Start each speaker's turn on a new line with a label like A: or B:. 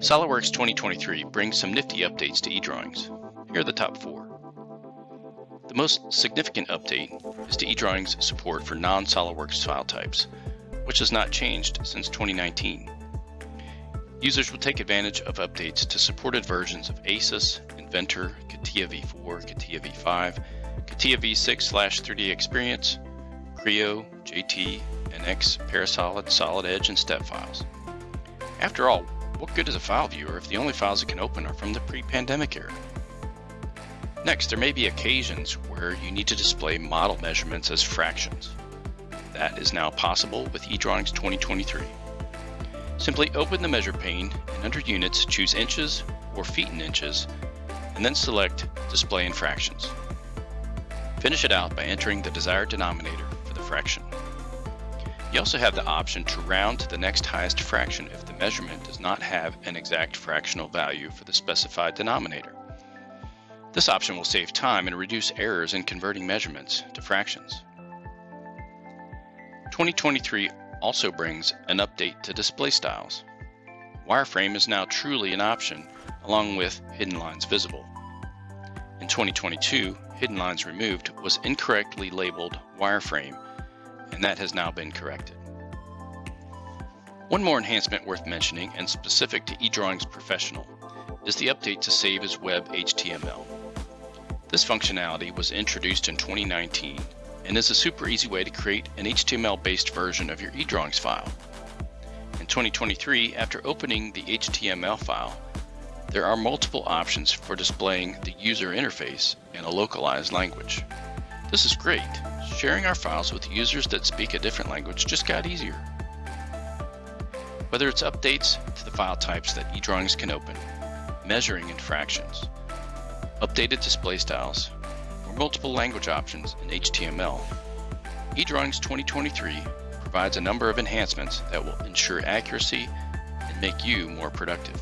A: SOLIDWORKS 2023 brings some nifty updates to eDrawings. Here are the top four. The most significant update is to eDrawings support for non-SOLIDWORKS file types, which has not changed since 2019. Users will take advantage of updates to supported versions of ACIS, Inventor, CATIA v4, CATIA v5, CATIA v6 3D Experience, Creo, JT, NX, Parasolid, Solid Edge, and STEP files. After all, what good is a file viewer if the only files it can open are from the pre-pandemic era? Next, there may be occasions where you need to display model measurements as fractions. That is now possible with eDrawings 2023. Simply open the measure pane and under Units choose Inches or Feet in Inches and then select Display in Fractions. Finish it out by entering the desired denominator for the fraction. You also have the option to round to the next highest fraction if the measurement does not have an exact fractional value for the specified denominator. This option will save time and reduce errors in converting measurements to fractions. 2023 also brings an update to display styles. Wireframe is now truly an option, along with hidden lines visible. In 2022, hidden lines removed was incorrectly labeled wireframe and that has now been corrected. One more enhancement worth mentioning and specific to eDrawings Professional is the update to save as web HTML. This functionality was introduced in 2019 and is a super easy way to create an HTML-based version of your eDrawings file. In 2023, after opening the HTML file, there are multiple options for displaying the user interface in a localized language. This is great sharing our files with users that speak a different language just got easier. Whether it's updates to the file types that eDrawings can open, measuring in fractions, updated display styles, or multiple language options in HTML, eDrawings 2023 provides a number of enhancements that will ensure accuracy and make you more productive.